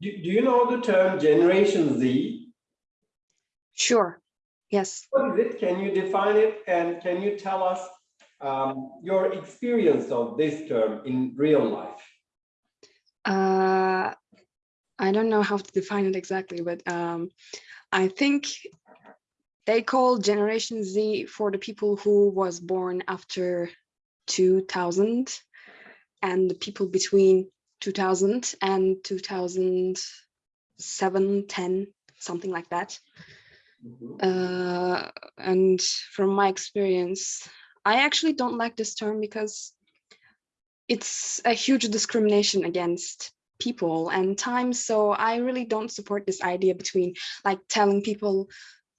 Do, do you know the term Generation Z? Sure. Yes. What is it? Can you define it? And can you tell us um, your experience of this term in real life? Uh, I don't know how to define it exactly, but um, I think they call Generation Z for the people who was born after 2000 and the people between 2000 and 2007, 10, something like that. Mm -hmm. uh, and from my experience, I actually don't like this term because it's a huge discrimination against people and time. So I really don't support this idea between like telling people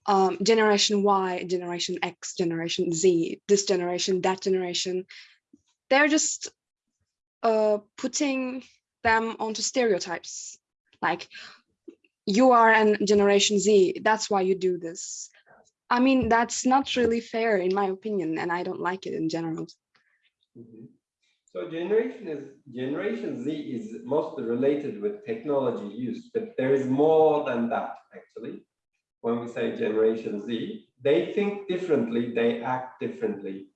um, generation Y, generation X, generation Z, this generation, that generation. They're just uh, putting them onto stereotypes. Like you are an generation Z, that's why you do this. I mean, that's not really fair in my opinion, and I don't like it in general. Mm -hmm. So generation is generation Z is mostly related with technology use, but there is more than that actually. When we say generation Z, they think differently, they act differently,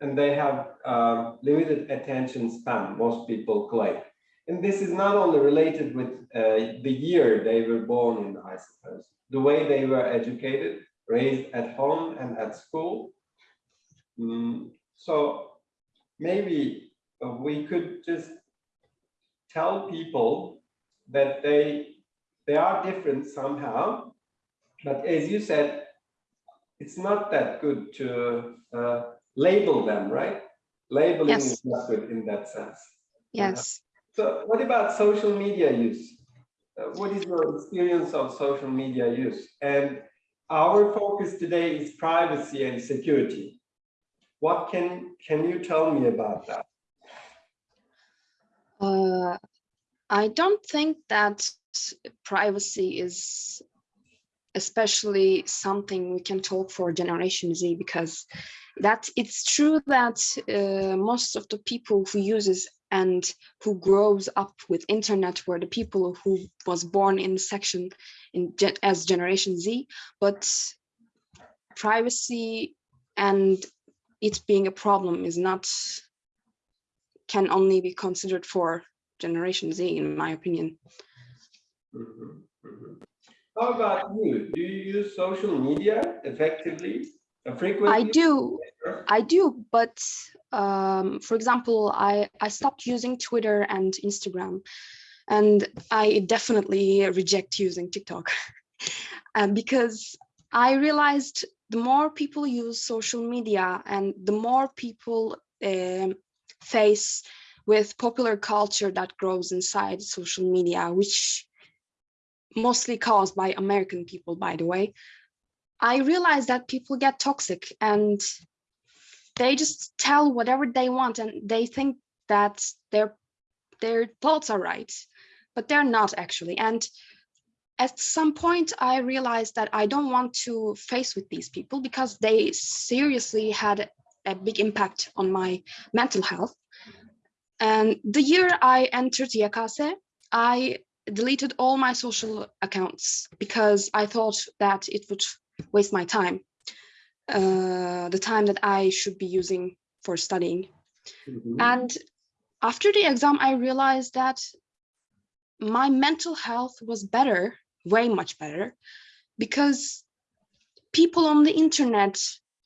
and they have um, limited attention span, most people claim. And this is not only related with uh, the year they were born in, I suppose, the way they were educated, raised at home and at school. Mm, so maybe we could just tell people that they they are different somehow. But as you said it's not that good to uh, label them right? Labeling yes. is not good in that sense. Yes. uh, so what about social media use? Uh, what is your experience of social media use? And our focus today is privacy and security. What can can you tell me about that? Uh, I don't think that privacy is especially something we can talk for Generation Z because that it's true that uh, most of the people who uses and who grows up with internet were the people who was born in section in as Generation Z, but privacy and it being a problem is not can only be considered for Generation Z, in my opinion. Mm -hmm. Mm -hmm. How about you? Do you use social media effectively, and frequently? I do, I do, but um, for example, I, I stopped using Twitter and Instagram, and I definitely reject using TikTok um, because I realized the more people use social media and the more people um, face with popular culture that grows inside social media, which mostly caused by American people, by the way, I realized that people get toxic and they just tell whatever they want and they think that their their thoughts are right, but they're not actually. And at some point, I realized that I don't want to face with these people because they seriously had a big impact on my mental health. And the year I entered YKS, I deleted all my social accounts because I thought that it would waste my time, uh, the time that I should be using for studying. Mm -hmm. And after the exam, I realized that my mental health was better, way much better, because people on the internet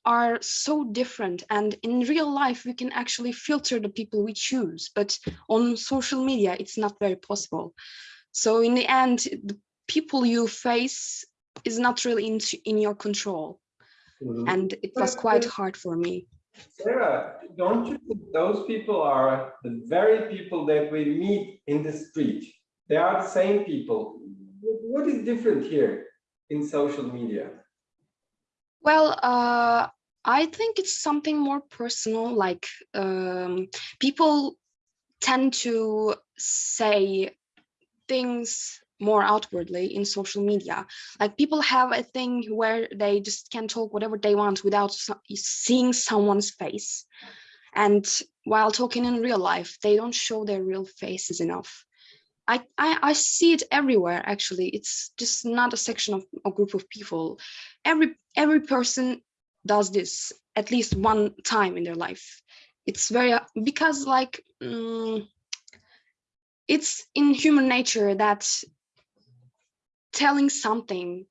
are so different and in real life we can actually filter the people we choose but on social media it's not very possible so in the end the people you face is not really in, in your control mm and it was quite hard for me Sarah, don't you think those people are the very people that we meet in the street? They are the same people. What is different here in social media? Well, uh, I think it's something more personal, like um, people tend to say things more outwardly in social media. Like people have a thing where they just can talk whatever they want without seeing someone's face. And while talking in real life, they don't show their real faces enough. I, I I see it everywhere. Actually, it's just not a section of a group of people. Every every person does this at least one time in their life. It's very because like mm, it's in human nature that telling something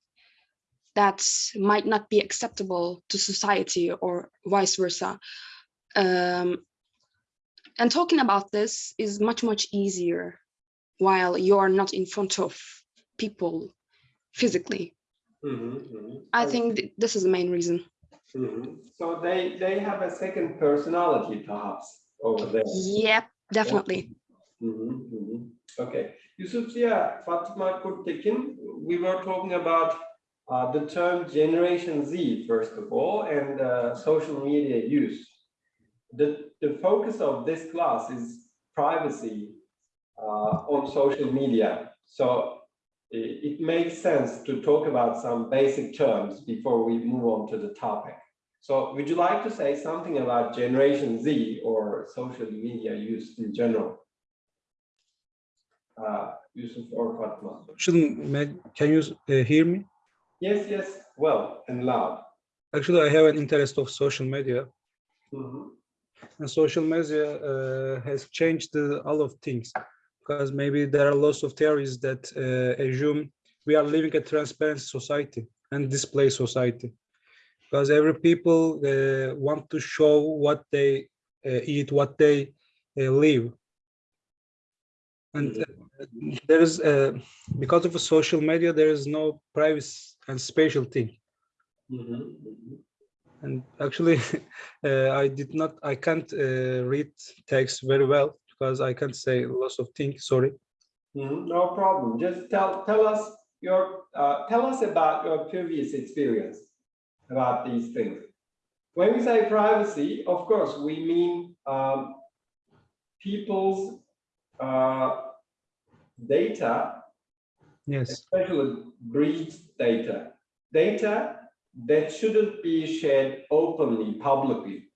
that might not be acceptable to society or vice versa. Um, and talking about this is much, much easier while you're not in front of people physically. Mhm, mhm. I think th- this is the main reason. Mhm. So they, they have a second personality perhaps over there. Yep, definitely. Mhm, mhm. Okay, Yusuf Ziya, Fatma Kurtekin, we were talking about uh, the term Generation Z, first of all, and uh, social media use. The, the focus of this class is privacy uh, on social media. So it, it makes sense to talk about some basic terms before we move on to the topic. So would you like to say something about Generation Z or social media use in general? Uh, Yusuf or Fatma? May- can you uh, hear me? Yes, yes, well and loud. Actually, I have an interest of social media, Mhm. and social media uh, has changed uh, all of things because maybe there are lots of theories that uh, assume we are living a transparent society and display society because every people uh, want to show what they uh, eat, what they uh, live, and uh, there is uh, because of social media there is no privacy and spatial thing. Mhm, mhm. And actually, uh, I did not, I can't uh, read text very well because I can't say lots of things, sorry. Mhm, No problem. Just tell tell us your uh, tell us about your previous experience about these things. When we say privacy, of course, we mean um, people's uh, data, Yes, especially breach data, data that shouldn't be shared openly, publicly.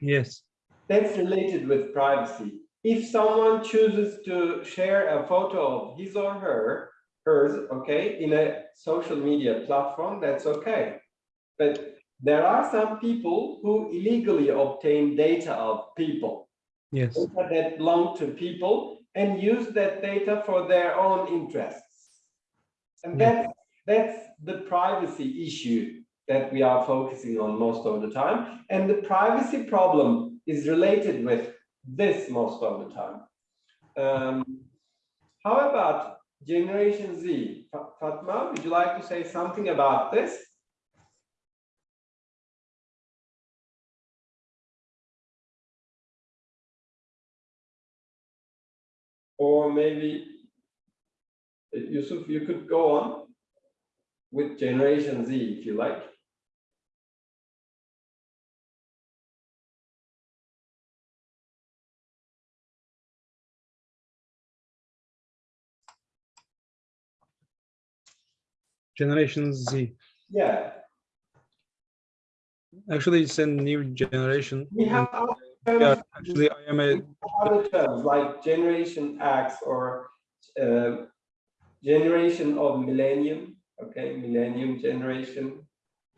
yes, that's related with privacy. If someone chooses to share a photo of his or her, hers, okay, in a social media platform, that's okay. But there are some people who illegally obtain data of people, yes, data that belong to people and use that data for their own interests. And Yeah. that's, that's the privacy issue that we are focusing on most of the time. And the privacy problem is related with this most of the time. Um, how about Generation Z? Fatma, would you like to say something about this? Or maybe, uh, Yusuf, you could go on with Generation Z if you like. Generation Z. Yeah, Actually, it's a new generation. we have yeah, actually, I am a, other terms like Generation X or uh, Generation of Millennium, okay, Millennium Generation,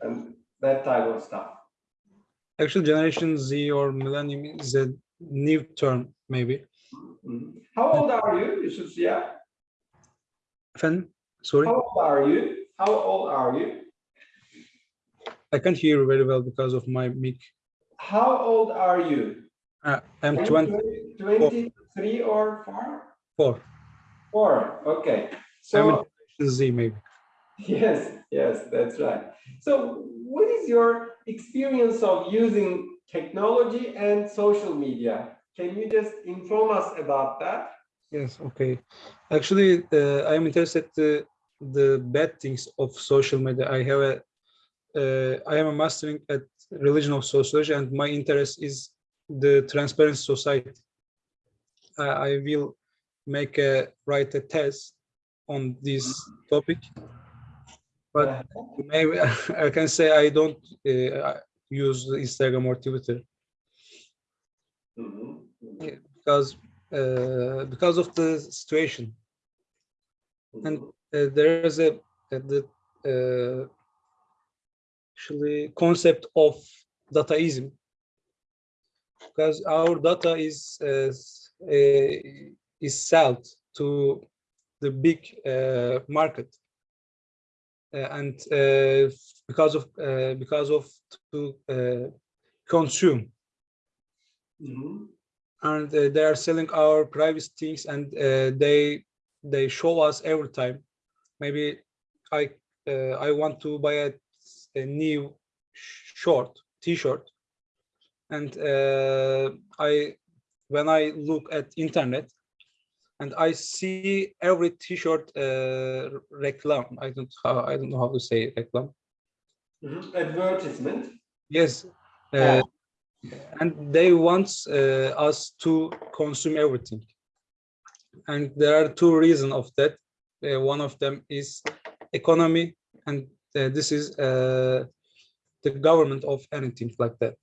and that type of stuff. actually, Generation Z or Millennium is a new term, maybe. Mhm. How old are you, Yusuf Ziya? Fan, sorry, How old are you? How old are you? I can't hear you very well because of my mic. How old are you? Uh, I'm Are you 24. 23 or four? Four, 4, okay. I'm So, Z, maybe. yes, yes, that's right. So what is your experience of using technology and social media? Can you just inform us about that? Yes, okay. Actually, uh, I am interested uh, the bad things of social media. I have a, uh, I am a mastering at religion of sociology, and my interest is the transparent society. I, I will make a write a test on this topic, but maybe I can say I don't uh, use Instagram or Twitter. Mhm, mhm. because uh, because of the situation. And uh, there is a, a the uh, actually concept of dataism because our data is is sold to the big uh, market. Uh, and uh, because of uh, because of to uh, consume. Mhm. and uh, they are selling our private things and uh, they they show us every time. Maybe i uh, i want to buy a, a new short t-shirt and uh, i when i look at internet and i see every t-shirt uh, reclam i don't how i don't know how to say reclam. Mhm. Advertisement. yes. Uh, and they want uh, us to consume everything. And there are two reasons of that. Uh, one of them is economy and uh, this is uh, the government of anything like that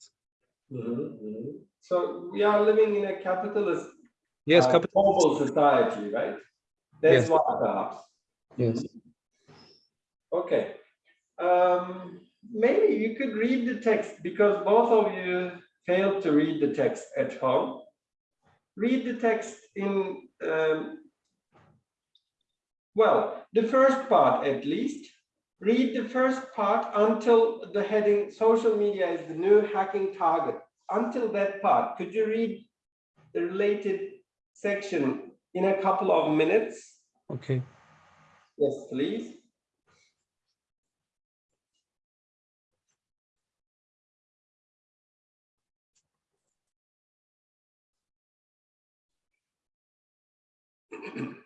Mhm, mhm. So we are living in a capitalist yes uh, capital global society, right? That's Yes. why perhaps. yes Okay. Um, maybe you could read the text because both of you failed to read the text at home. Read the text in, um, well, the first part at least. Read the first part until the heading social media is the new hacking target. Until that part, could you read the related section in a couple of minutes? okay Yes, please.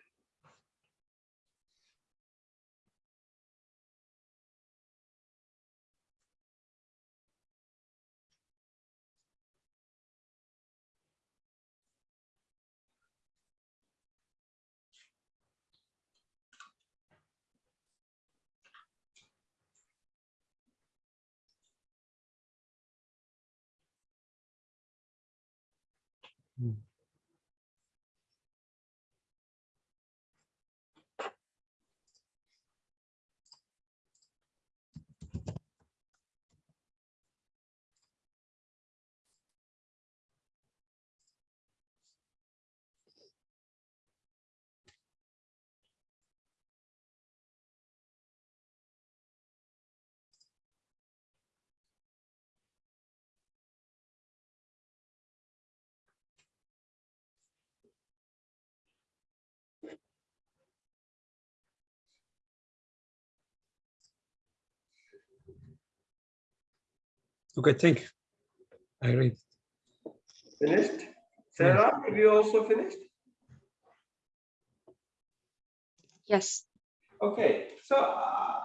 Mm. Okay thank you i read Finished? Sarah, have you also finished? Yes. Okay, so uh,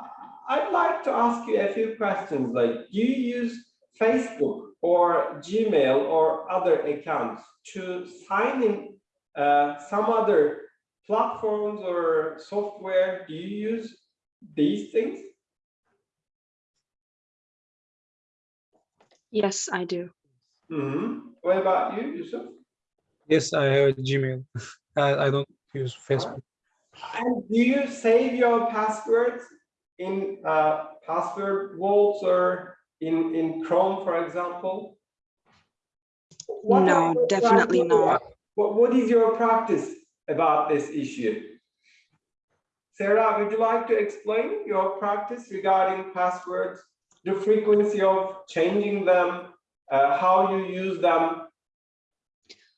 I'd like to ask you a few questions like, do you use Facebook or Gmail or other accounts to sign in uh, some other platforms or software? Do you use these things? Yes, I do. Mhm. What about you, Yusuf? yes i have a gmail I, I don't use facebook And do you save your passwords in uh, password vaults or in, in Chrome, for example? What No, definitely criteria? not. What, what is your practice about this issue? Sarah, would you like to explain your practice regarding passwords, the frequency of changing them, uh, how you use them,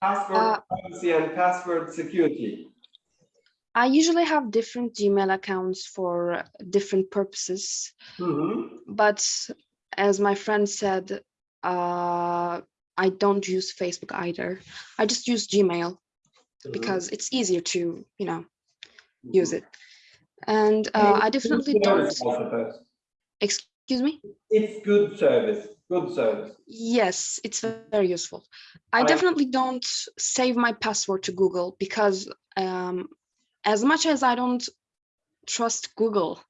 password Uh, privacy and password security? I usually have different Gmail accounts for different purposes, Mhm. but as my friend said, uh, I don't use Facebook either. I just use Gmail because it's easier to, you know, use it. And uh, I definitely don't, service, I suppose. Excuse me? It's good service, good service. Yes, it's very useful. I I- definitely don't save my password to Google because um, as much as I don't trust Google,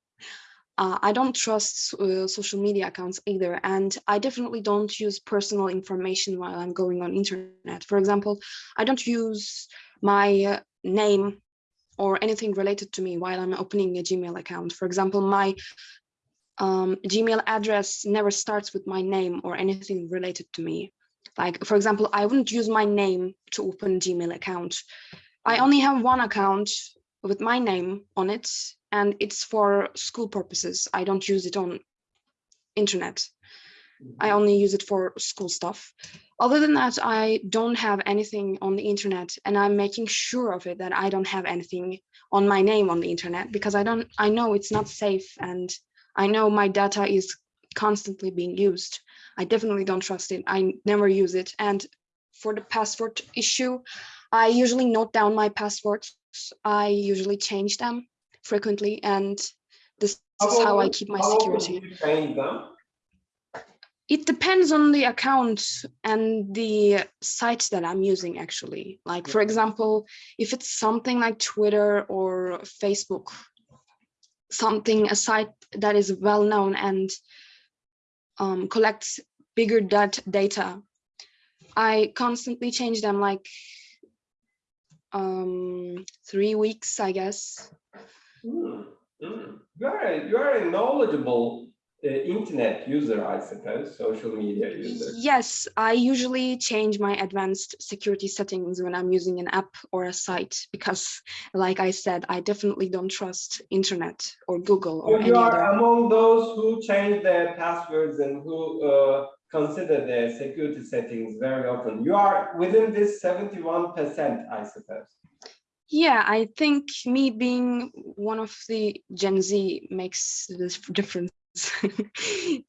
uh, I don't trust uh, social media accounts either. And I definitely don't use personal information while I'm going on internet. For example, I don't use my name or anything related to me while I'm opening a Gmail account. For example, my um, Gmail address never starts with my name or anything related to me. Like, for example, I wouldn't use my name to open Gmail account. I only have one account with my name on it, and it's for school purposes. I don't use it on internet. I only use it for school stuff. Other than that, I don't have anything on the internet and I'm making sure of it that I don't have anything on my name on the internet because I don't, I know it's not safe and I know my data is constantly being used. I definitely don't trust it. I never use it. And for the password issue, I usually note down my passwords. I usually change them frequently and this is how I keep my security. do you change them? It depends on the account and the site that I'm using actually. Like for example, if it's something like Twitter or Facebook, something, a site that is well known and um, collects bigger dat data, I constantly change them like um, three weeks, I guess. Hmm, hmm. You are you are knowledgeable internet user, I suppose, social media user. Yes, I usually change my advanced security settings when I'm using an app or a site because, like I said, I definitely don't trust internet or Google or So any you are other. among those who change their passwords and who uh, consider their security settings very often. You are within this 71%, I suppose. Yeah, I think me being one of the Gen Z makes this difference.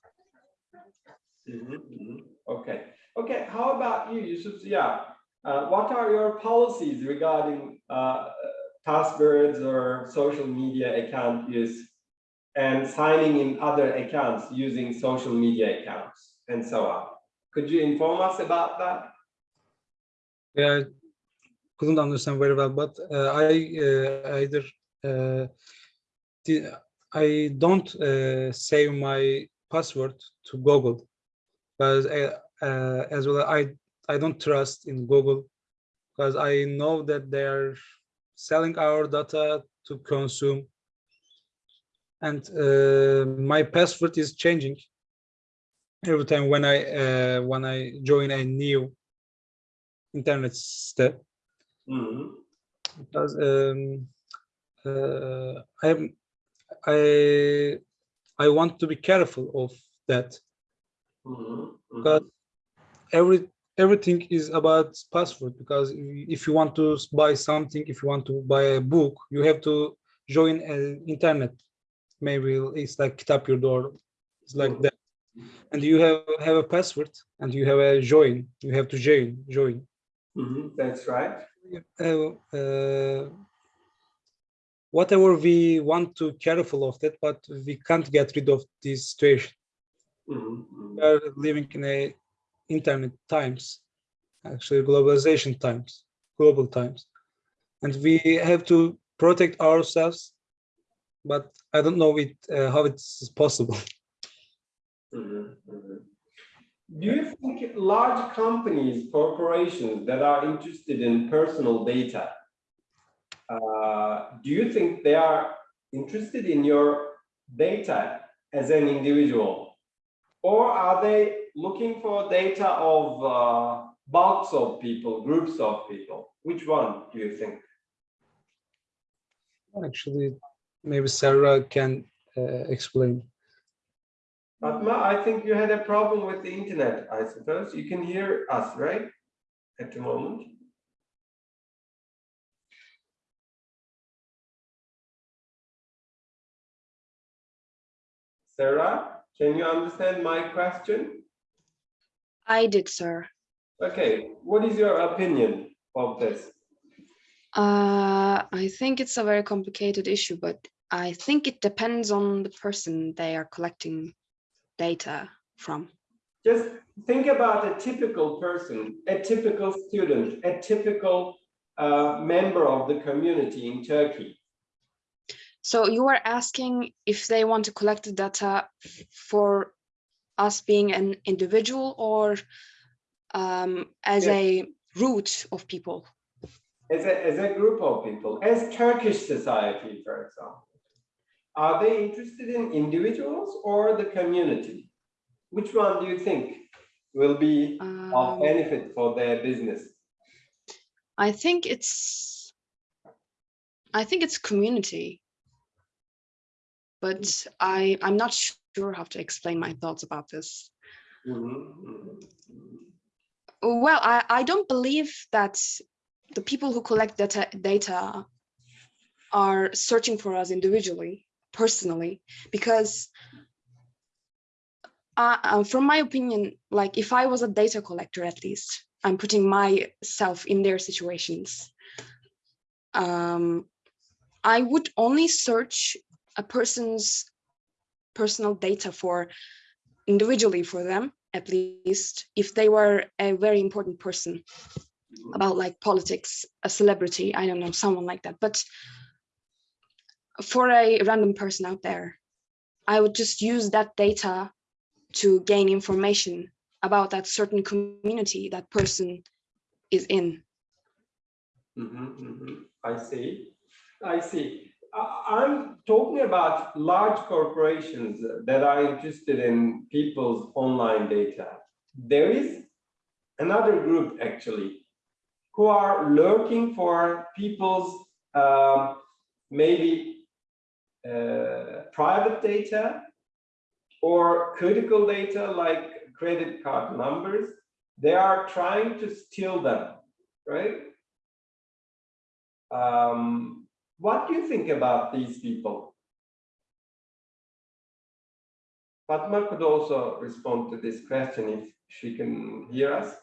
Mhm, mhm. Okay, okay. How about you, Yusuf Ziya? Uh, what are your policies regarding uh, passwords or social media account use and signing in other accounts using social media accounts and so on? Could you inform us about that? Yeah, I couldn't understand very well, but uh, I uh, either uh, the, I don't uh, save my password to Google, because uh, uh, as well I I don't trust in Google because I know that they are selling our data to consume, and uh, my password is changing every time when I uh, when I join a new internet step Mhm. because um, uh, I'm I I want to be careful of that. Mhm, mhm. because every everything is about password because if you want to buy something if you want to buy a book you have to join an internet. Maybe it's like tap your door, it's like that. And you have have a password and you have a join you have to join join. Mhm, That's right. uh, uh, whatever we want to careful of that, but we can't get rid of this situation. Mhm, mhm. We are living in a internet times, actually globalization times, global times, and we have to protect ourselves. But I don't know it uh, how it's possible. Mhm, mhm. Do you think large companies, corporations that are interested in personal data, uh, do you think they are interested in your data as an individual? Or are they looking for data of uh, bulks of people, groups of people? Which one do you think? Actually, maybe Sarah can uh, explain. Fatma, I think you had a problem with the internet, I suppose. You can hear us, right? At the moment. Sarah, can you understand my question? I did, sir. Okay, what is your opinion of this? Uh, I think it's a very complicated issue, but I think it depends on the person they are collecting data from. Just think about a typical person, a typical student, a typical uh, member of the community in Turkey. So you are asking if they want to collect the data for us being an individual or um, as Yeah. a root of people. as a, as a group of people, as Turkish society, for example, are they interested in individuals or the community? Which one do you think will be of Um, benefit for their business? I think it's, I think it's community. But I, I'm not sure how to explain my thoughts about this. Mhm, mhm, mhm. Well, I, I don't believe that the people who collect data, data are searching for us individually, personally, because uh, from my opinion, like if I was a data collector, at least I'm putting myself in their situations. Um, I would only search a person's personal data for individually for them, at least if they were a very important person about like politics, a celebrity, I don't know, someone like that. But for a random person out there, I would just use that data to gain information about that certain community that person is in. Mhm, mhm. I see. I see. I'm talking about large corporations that are interested in people's online data. There is another group actually who are lurking for people's um, maybe uh, private data or critical data like credit card numbers. They are trying to steal them, right? Um, what do you think about these people? Fatma could also respond to this question if she can hear us.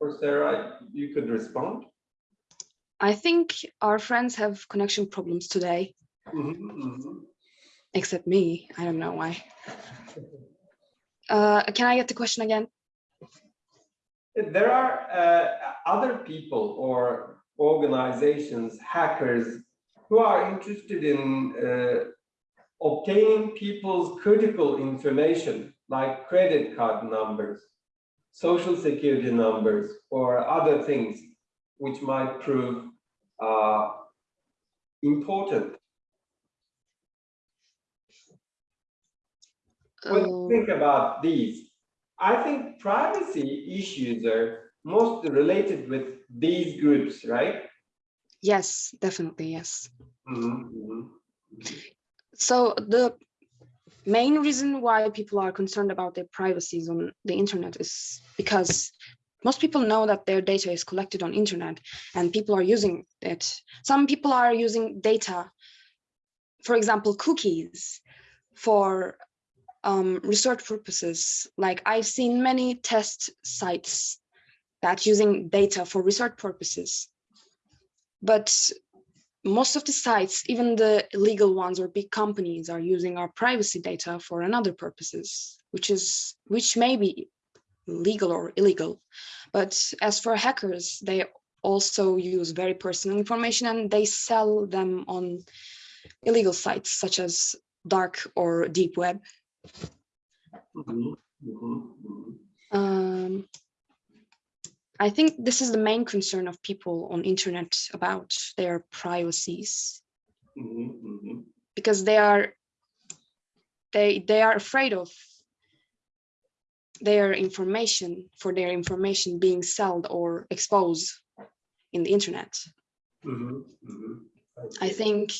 Or Sarah, you could respond. I think our friends have connection problems today, Mhm, mhm. except me. I don't know why. Uh, can I get the question again? There are uh, other people or organizations, hackers, who are interested in uh, obtaining people's critical information like credit card numbers, social security numbers, or other things which might prove uh, important. What do you Uh, think about these? I think privacy issues are most related with these groups, right? yes, definitely, yes. Mhm, mhm. So the main reason why people are concerned about their privacies on the internet is because most people know that their data is collected on internet and people are using it. Some people are using data, for example, cookies for um, research purposes. Like I've seen many test sites that using data for research purposes. But most of the sites, even the legal ones or big companies are using our privacy data for another purposes, which is which may be legal or illegal. But as for hackers, they also use very personal information and they sell them on illegal sites such as dark or deep web. Um, I think this is the main concern of people on internet about their privacies because they are they they are afraid of their information for their information being sold or exposed in the internet. Mhm, mhm. I think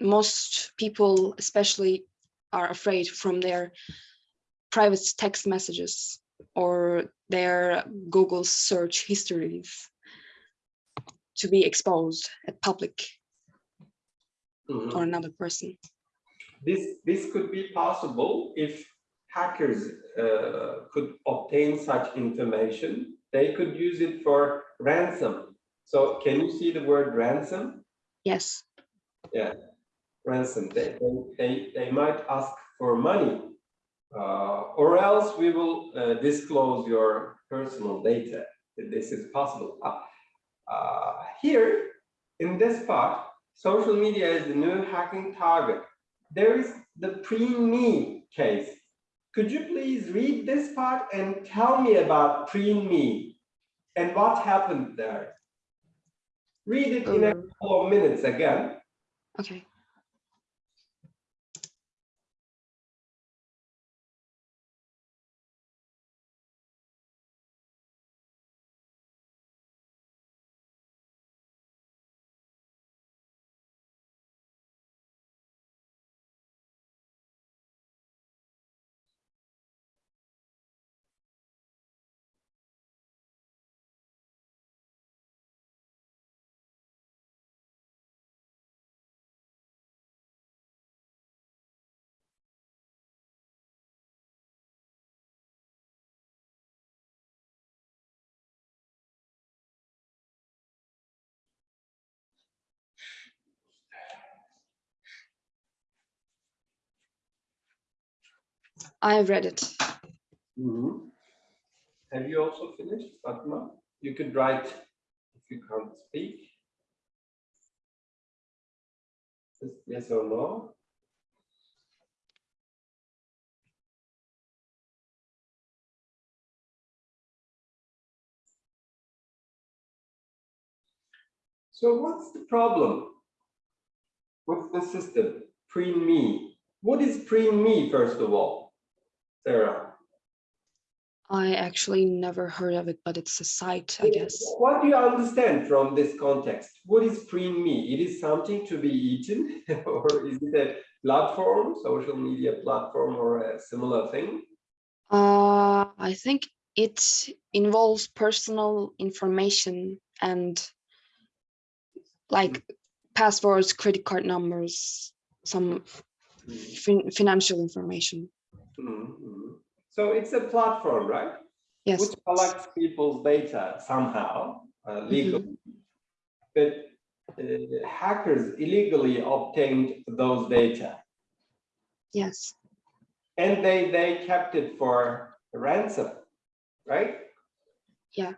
most people especially are afraid from their private text messages or their Google search histories to be exposed at public Mhm. or another person. This, this could be possible if hackers uh, could obtain such information. They could use it for ransom. So can you see the word ransom? Yes, ransom. They, they, they, might ask for money, uh, or else we will uh, disclose your personal data. This is possible. Uh, uh, here, in this part, social media is the new hacking target. There is the pre-me case. Could you please read this part and tell me about preen me and what happened there? Read it in a Um, couple of minutes again. Okay. I have read it. Mhm. Have you also finished, Fatma? You could write if you can't speak. Yes or no. So what's the problem? What's the system? Preen me. What is preen me, first of all? Sarah? I actually never heard of it, but it's a site, I guess. What do you understand from this context? What is preen me? It is something to be eaten, or is it a platform, social media platform, or a similar thing? Uh, I think it involves personal information and like passwords, credit card numbers, some fin financial information. Mhm. So it's a platform, right? Yes. Which collects people's data somehow, uh, legally. But uh, hackers illegally obtained those data. Yes. And they, they kept it for ransom, right? Yeah.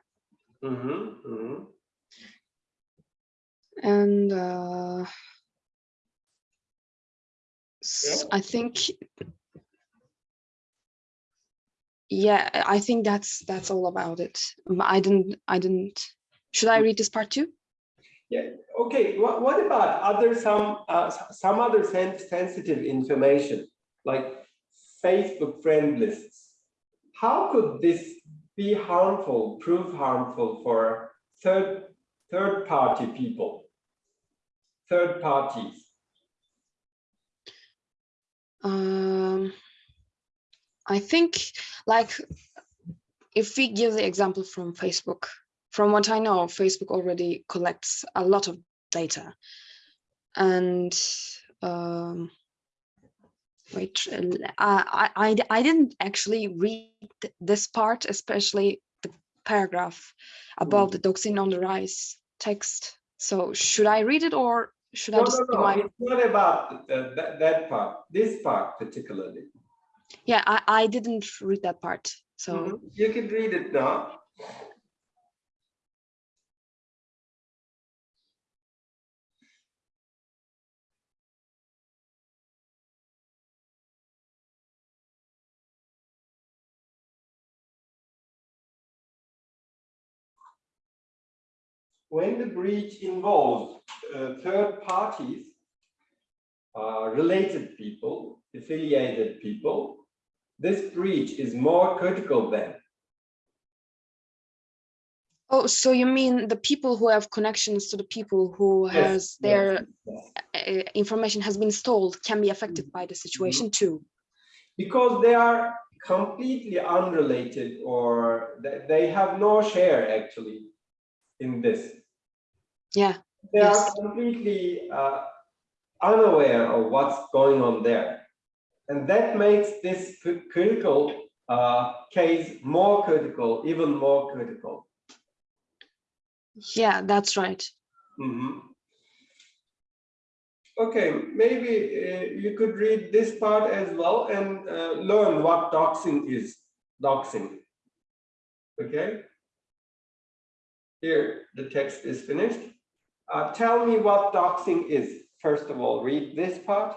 Mm -hmm, mm -hmm. And uh, s- I think, yeah, I think that's that's all about it. I didn't, I didn't. Should I read this part too? Yeah, okay, what, what about other some, uh, some other sen- sensitive information, like Facebook friend lists? How could this be harmful, prove harmful for third, third party people? Third parties? Um, I think like if we give the example from Facebook, from what I know, Facebook already collects a lot of data. And um, wait, uh, I, I, I didn't actually read this part, especially the paragraph above the doxing on the rise text. So should I read it or should I just no, no, my it's not about uh, that, that part, this part particularly. Yeah I, I didn't read that part so Mhm. You can read it now. When the breach involves uh, third parties, uh, related people, affiliated people, this breach is more critical than. Oh, so you mean the people who have connections to the people who Yes, has their yes. uh, information has been stolen can be affected by the situation too? Because they are completely unrelated or they, have no share actually in this. Yeah, They Yes. are completely uh, unaware of what's going on there. And that makes this critical uh, case more critical, even more critical. yeah, that's right. Mhm. Okay, maybe uh, you could read this part as well and uh, learn what doxing is. Doxing. Okay. Here, the text is finished. Uh, tell me what doxing is. First of all, read this part.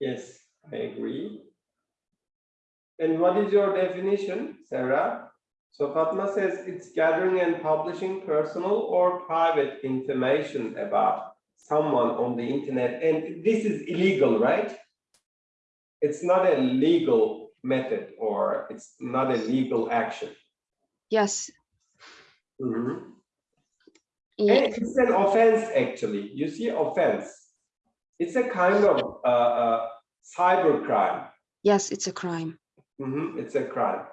Yes, I agree. And what is your definition, Sarah? So Fatma says it's gathering and publishing personal or private information about someone on the internet, and this is illegal, right? It's not a legal method or it's not a legal action. Yes. Mhm. Yeah. And it's an offense, actually. You see, offense. It's a kind of uh, uh, cyber crime. Yes, it's a crime. Mhm, It's a crime.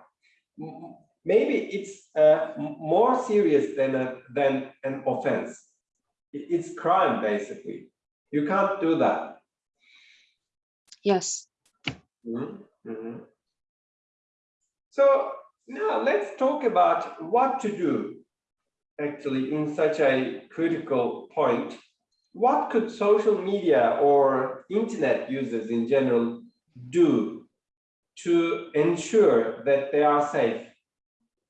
Maybe it's uh, more serious than a, than an offense. It's crime, basically. You can't do that. Yes. Mhm, mhm. So now let's talk about what to do actually in such a critical point. What could social media or internet users in general do to ensure that they are safe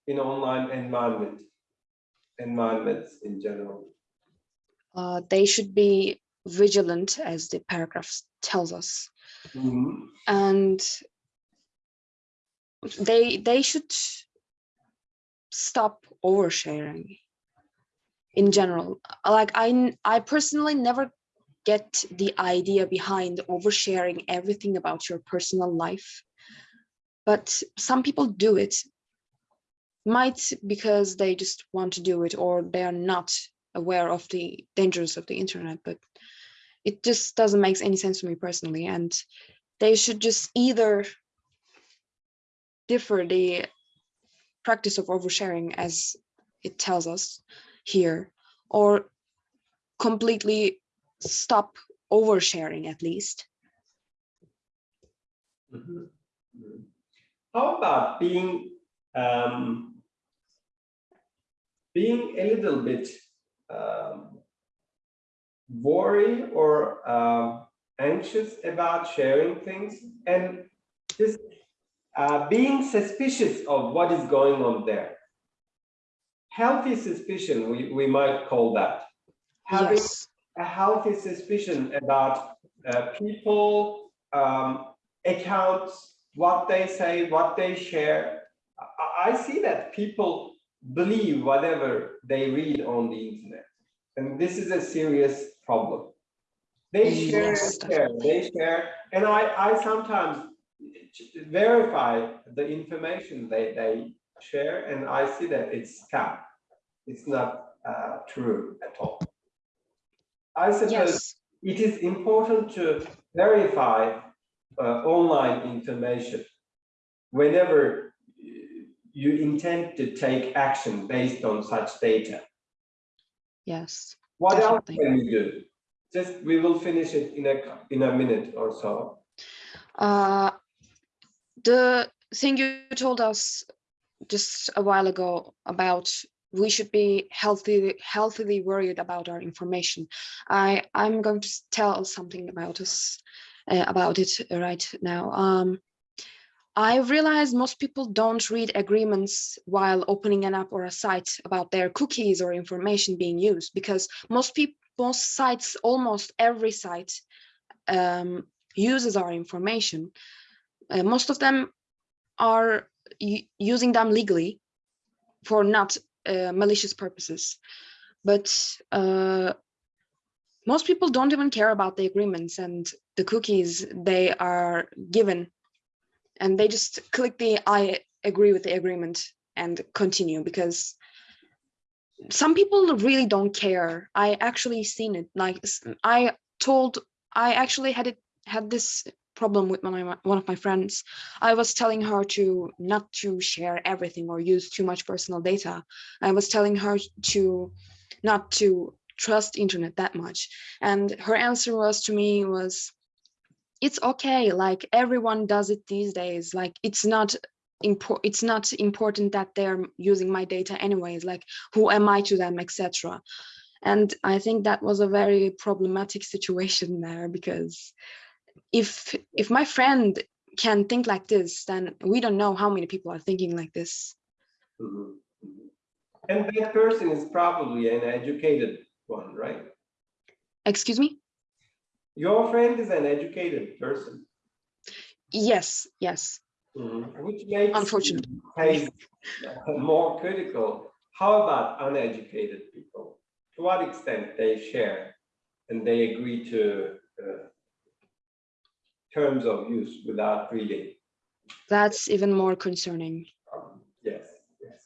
in online environment, environments in general? Uh, they should be vigilant, as the paragraph tells us. Mhm, and they they should stop oversharing in general. Like I, I personally never get the idea behind oversharing everything about your personal life. But some people do it. Might because they just want to do it or they are not aware of the dangers of the internet but it just doesn't make any sense to me personally. And they should just either differ the practice of oversharing as it tells us here or completely stop oversharing at least mhm, mhm. How about being um, being a little bit um, worried or um, anxious about sharing things and just uh, being suspicious of what is going on there. Healthy suspicion, we, we might call that. Having yes a healthy suspicion about uh, people, um, accounts, what they say, what they share. I, I see that people believe whatever they read on the internet. And this is a serious problem. They share, Yes, and share, they share, and I, I sometimes verify the information they, they share, and I see that it's scam. It's not uh, true at all. I suppose yes it is important to verify uh, online information whenever you intend to take action based on such data. yes What else can we do? Just, we will finish it in a, in a minute or so. uh the thing you told us just a while ago about we should be healthy healthily worried about our information. I i'm going to tell something about us uh, about it right now. Um i realize most people don't read agreements while opening an app or a site about their cookies or information being used because most people most sites almost every site um, uses our information. Uh, most of them are using them legally for not uh, malicious purposes. But uh, most people don't even care about the agreements and the cookies they are given. And they just click the I agree with the agreement and continue because some people really don't care. I actually seen it. Like I told, I actually had it had this problem with of my, one of my friends. I was telling her to not to share everything or use too much personal data. I was telling her to not to trust internet that much. And her answer was to me was, it's okay. Like everyone does it these days. Like it's not it's not important that they're using my data anyways like who am i to them etc and i think that was a very problematic situation there because if if my friend can think like this then we don't know how many people are thinking like this Mhm, mhm. And that person is probably an educated one, right? excuse me Your friend is an educated person. Yes, yes, Mhm. Which makes unfortunately. case more critical. How about uneducated people? To what extent they share and they agree to uh, terms of use without reading? That's even more concerning. Um, Yes, yes.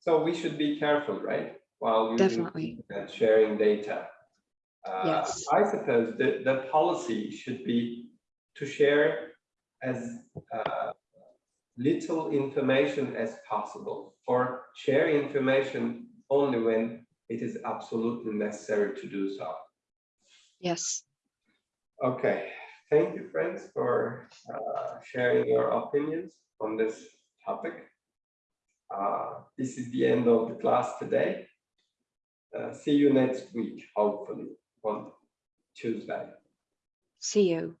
So we should be careful, right? While using Definitely. and sharing data. Uh, Yes. I suppose the, the policy should be to share as uh, little information as possible or share information only when it is absolutely necessary to do so. Yes. Okay, thank you, friends, for uh, sharing your opinions on this topic. Uh, This is the end of the class today. Uh, See you next week, hopefully, on Tuesday. See you.